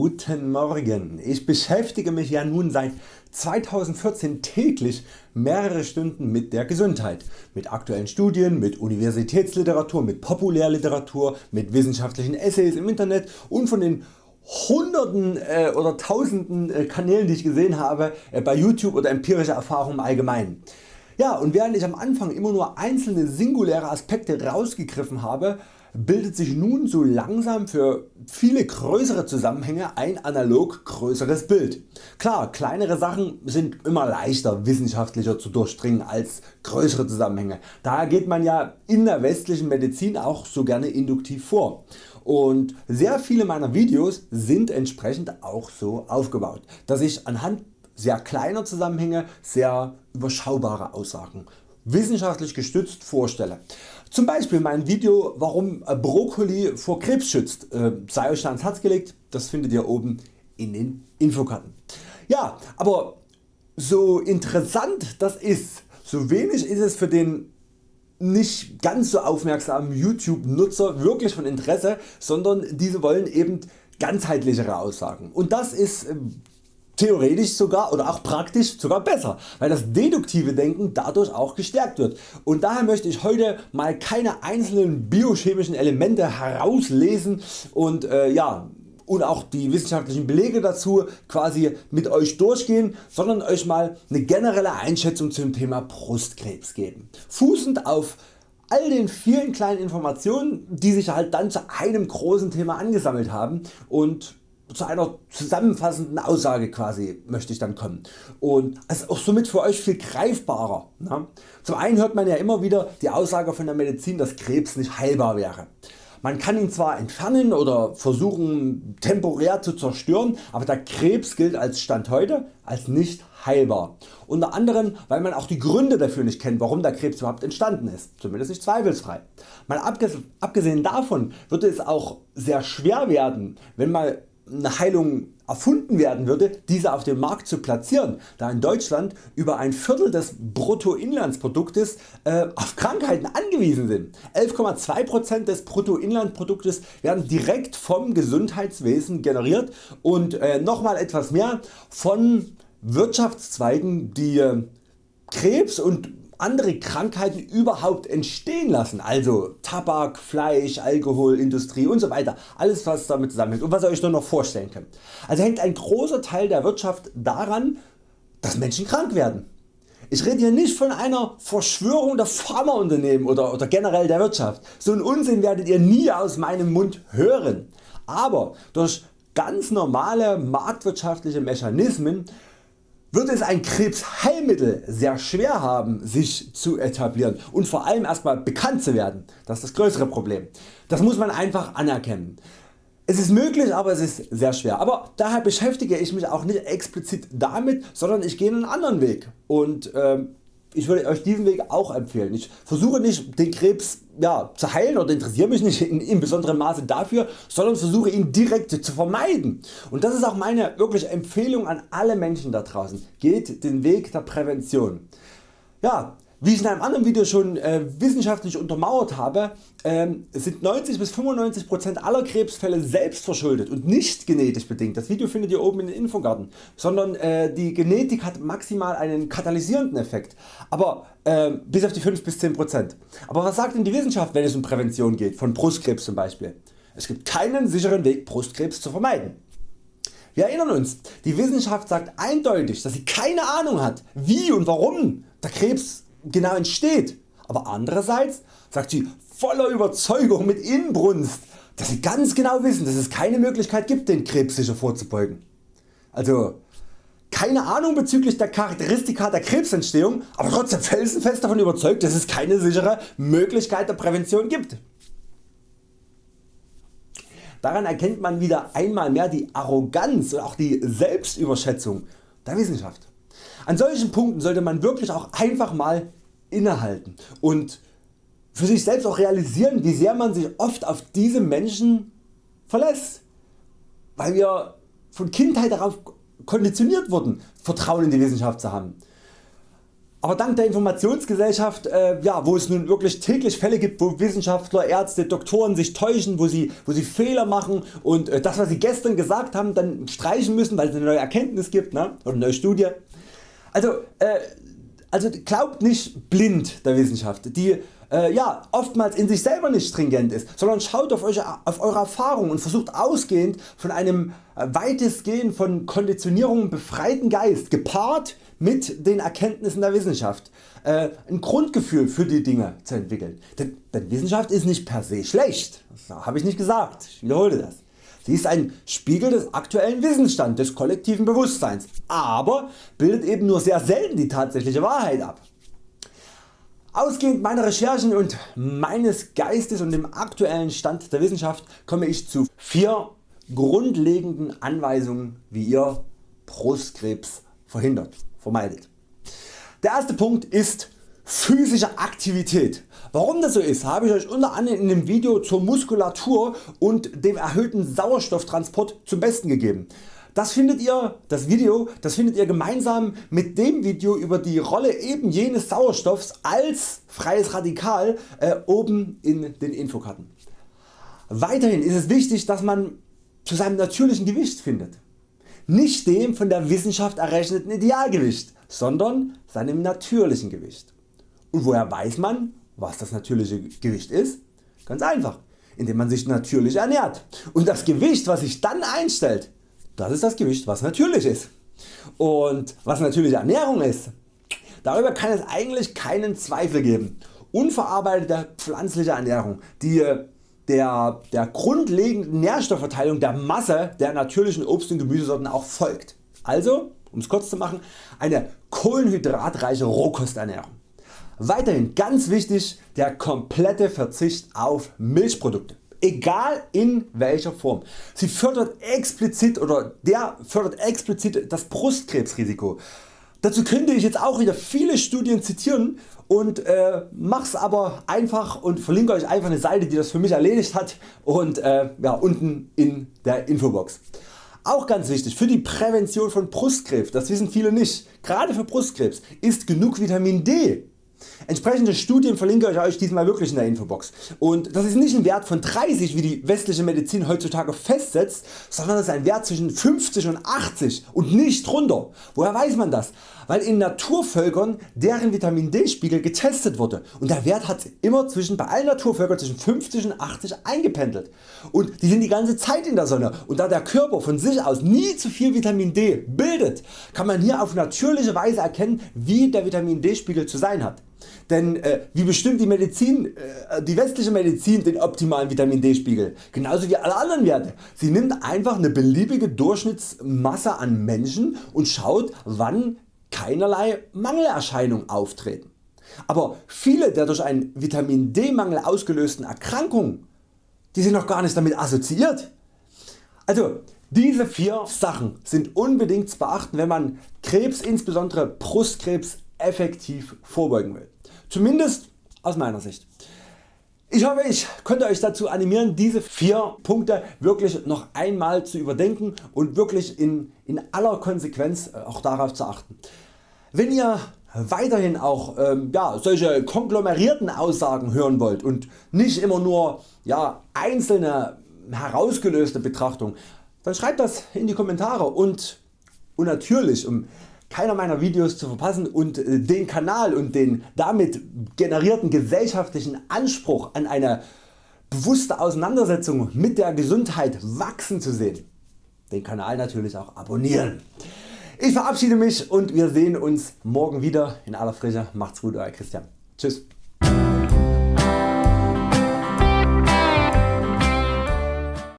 Guten Morgen. Ich beschäftige mich ja nun seit 2014 täglich mehrere Stunden mit der Gesundheit, mit aktuellen Studien, mit Universitätsliteratur, mit Populärliteratur, mit wissenschaftlichen Essays im Internet und von den Hunderten äh, oder Tausenden äh, Kanälen die ich gesehen habe äh, bei YouTube oder empirische Erfahrungen im Allgemeinen. Ja, und während ich am Anfang immer nur einzelne singuläre Aspekte rausgegriffen habe, bildet sich nun so langsam für viele größere Zusammenhänge ein analog größeres Bild. Klar, kleinere Sachen sind immer leichter wissenschaftlicher zu durchdringen als größere Zusammenhänge. Daher geht man ja in der westlichen Medizin auch so gerne induktiv vor. Und sehr viele meiner Videos sind entsprechend auch so aufgebaut, dass ich anhand sehr kleiner Zusammenhänge sehr überschaubare Aussagen wissenschaftlich gestützt vorstelle. Zum Beispiel mein Video warum Brokkoli vor Krebs schützt äh, sei Euch ans Herz gelegt, das findet ihr oben in den Infokarten. Ja, aber so interessant das ist, so wenig ist es für den nicht ganz so aufmerksamen YouTube Nutzer wirklich von Interesse, sondern diese wollen eben ganzheitlichere Aussagen und das ist ähm, theoretisch sogar oder auch praktisch sogar besser, weil das deduktive Denken dadurch auch gestärkt wird. Und daher möchte ich heute mal keine einzelnen biochemischen Elemente herauslesen und äh, ja, und auch die wissenschaftlichen Belege dazu quasi mit Euch durchgehen, sondern Euch mal eine generelle Einschätzung zum Thema Brustkrebs geben. Fußend auf all den vielen kleinen Informationen die sich halt dann zu einem großen Thema angesammelt haben und zu einer zusammenfassenden Aussage quasi möchte ich dann kommen und ist auch somit für Euch viel greifbarer. Ne? Zum einen hört man ja immer wieder die Aussage von der Medizin dass Krebs nicht heilbar wäre. Man kann ihn zwar entfernen oder versuchen temporär zu zerstören, aber der Krebs gilt als Stand heute als nicht heilbar. Unter anderem weil man auch die Gründe dafür nicht kennt warum der Krebs überhaupt entstanden ist, zumindest nicht zweifelsfrei. Mal abgesehen davon wird es auch sehr schwer werden wenn mal eine Heilung erfunden werden würde, diese auf dem Markt zu platzieren, da in Deutschland über ein Viertel des Bruttoinlandsproduktes äh, auf Krankheiten angewiesen sind. 11,2% des Bruttoinlandproduktes werden direkt vom Gesundheitswesen generiert und äh, nochmal etwas mehr von Wirtschaftszweigen die äh, Krebs und andere Krankheiten überhaupt entstehen lassen, also Tabak, Fleisch, Alkohol, Industrie und so weiter, alles was damit zusammenhängt und was ihr Euch nur noch vorstellen könnt. Also hängt ein großer Teil der Wirtschaft daran, dass Menschen krank werden. Ich rede hier nicht von einer Verschwörung der Pharmaunternehmen oder, oder generell der Wirtschaft. So einen Unsinn werdet ihr nie aus meinem Mund hören. Aber durch ganz normale marktwirtschaftliche Mechanismen wird es ein Krebsheilmittel sehr schwer haben sich zu etablieren und vor allem erstmal bekannt zu werden. Das ist das größere Problem. Das muss man einfach anerkennen. Es ist möglich, aber es ist sehr schwer. Aber daher beschäftige ich mich auch nicht explizit damit, sondern ich gehe einen anderen Weg. Und äh, ich würde Euch diesen Weg auch empfehlen. Ich versuche nicht den Krebs ja, zu heilen oder interessiere mich nicht in, in besonderem Maße dafür, sondern versuche ihn direkt zu vermeiden. Und das ist auch meine wirkliche Empfehlung an alle Menschen da draußen. Geht den Weg der Prävention. Ja, wie ich in einem anderen Video schon äh, wissenschaftlich untermauert habe, ähm, sind 90 bis 95% aller Krebsfälle selbst verschuldet und nicht genetisch bedingt. Das Video findet ihr oben in den Infogarten, sondern äh, die Genetik hat maximal einen katalysierenden Effekt, aber äh, bis auf die 5 bis 10%. Aber was sagt denn die Wissenschaft wenn es um Prävention geht, von Brustkrebs zum Beispiel? Es gibt keinen sicheren Weg Brustkrebs zu vermeiden. Wir erinnern uns, die Wissenschaft sagt eindeutig dass sie keine Ahnung hat wie und warum der Krebs genau entsteht, aber andererseits sagt sie voller Überzeugung mit Inbrunst, dass sie ganz genau wissen dass es keine Möglichkeit gibt den Krebs sicher vorzubeugen. Also keine Ahnung bezüglich der Charakteristika der Krebsentstehung, aber trotzdem felsenfest davon überzeugt dass es keine sichere Möglichkeit der Prävention gibt. Daran erkennt man wieder einmal mehr die Arroganz und auch die Selbstüberschätzung der Wissenschaft. An solchen Punkten sollte man wirklich auch einfach mal innehalten und für sich selbst auch realisieren wie sehr man sich oft auf diese Menschen verlässt, weil wir von Kindheit darauf konditioniert wurden Vertrauen in die Wissenschaft zu haben. Aber dank der Informationsgesellschaft, äh, ja, wo es nun wirklich täglich Fälle gibt, wo Wissenschaftler, Ärzte, Doktoren sich täuschen, wo sie, wo sie Fehler machen und äh, das was sie gestern gesagt haben dann streichen müssen, weil es eine neue Erkenntnis gibt ne? oder eine neue Studie. Also, äh, also glaubt nicht blind der Wissenschaft, die äh, ja, oftmals in sich selber nicht stringent ist, sondern schaut auf, euch, auf eure Erfahrung und versucht ausgehend von einem äh, weitestgehend von Konditionierungen befreiten Geist gepaart mit den Erkenntnissen der Wissenschaft äh, ein Grundgefühl für die Dinge zu entwickeln. Denn, denn Wissenschaft ist nicht per se schlecht, das habe ich nicht gesagt, ich wiederhole das. Sie ist ein Spiegel des aktuellen Wissensstands des kollektiven Bewusstseins, aber bildet eben nur sehr selten die tatsächliche Wahrheit ab. Ausgehend meiner Recherchen und meines Geistes und dem aktuellen Stand der Wissenschaft komme ich zu vier grundlegenden Anweisungen wie ihr Brustkrebs verhindert, vermeidet. Der erste Punkt ist physische Aktivität. Warum das so ist habe ich Euch unter anderem in dem Video zur Muskulatur und dem erhöhten Sauerstofftransport zum besten gegeben. Das findet ihr, das Video, das findet ihr gemeinsam mit dem Video über die Rolle eben jenes Sauerstoffs als freies Radikal äh, oben in den Infokarten. Weiterhin ist es wichtig dass man zu seinem natürlichen Gewicht findet. Nicht dem von der Wissenschaft errechneten Idealgewicht, sondern seinem natürlichen Gewicht. Und woher weiß man was das natürliche Gewicht ist? Ganz einfach, indem man sich natürlich ernährt. Und das Gewicht was sich dann einstellt, das ist das Gewicht was natürlich ist. Und was natürliche Ernährung ist, darüber kann es eigentlich keinen Zweifel geben. Unverarbeitete pflanzliche Ernährung, die der, der grundlegenden Nährstoffverteilung der Masse der natürlichen Obst- und Gemüsesorten auch folgt. Also, um es kurz zu machen, eine kohlenhydratreiche Rohkosternährung. Weiterhin ganz wichtig der komplette Verzicht auf Milchprodukte egal in welcher Form. Sie fördert explizit oder der fördert explizit das Brustkrebsrisiko. Dazu könnte ich jetzt auch wieder viele Studien zitieren und äh, mach's aber einfach und verlinke Euch einfach eine Seite die das für mich erledigt hat und äh, ja, unten in der Infobox. Auch ganz wichtig für die Prävention von Brustkrebs, das wissen viele nicht, gerade für Brustkrebs ist genug Vitamin D Entsprechende Studien verlinke ich Euch diesmal wirklich in der Infobox und das ist nicht ein Wert von 30 wie die westliche Medizin heutzutage festsetzt, sondern das ist ein Wert zwischen 50 und 80 und nicht drunter. Woher weiß man das? Weil in Naturvölkern deren Vitamin D Spiegel getestet wurde und der Wert hat immer zwischen bei allen Naturvölkern zwischen 50 und 80 eingependelt und die sind die ganze Zeit in der Sonne und da der Körper von sich aus nie zu viel Vitamin D bildet, kann man hier auf natürliche Weise erkennen wie der Vitamin D Spiegel zu sein hat. Denn äh, wie bestimmt die Medizin, äh, die westliche Medizin den optimalen Vitamin D Spiegel? Genauso wie alle anderen Werte. Sie nimmt einfach eine beliebige Durchschnittsmasse an Menschen und schaut wann keinerlei Mangelerscheinungen auftreten. Aber viele der durch einen Vitamin D Mangel ausgelösten Erkrankungen die sind noch gar nicht damit assoziiert. Also diese vier Sachen sind unbedingt zu beachten wenn man Krebs insbesondere Brustkrebs effektiv vorbeugen will. Zumindest aus meiner Sicht. Ich hoffe ich konnte Euch dazu animieren diese vier Punkte wirklich noch einmal zu überdenken und wirklich in, in aller Konsequenz äh, auch darauf zu achten. Wenn ihr weiterhin auch ähm, ja, solche konglomerierten Aussagen hören wollt und nicht immer nur ja, einzelne herausgelöste Betrachtungen, dann schreibt das in die Kommentare und, und natürlich um keiner meiner Videos zu verpassen und äh, den Kanal und den damit generierten gesellschaftlichen Anspruch an eine bewusste Auseinandersetzung mit der Gesundheit wachsen zu sehen, den Kanal natürlich auch abonnieren. Ich verabschiede mich und wir sehen uns morgen wieder in aller Frische. Macht's gut Euer Christian. Tschüss.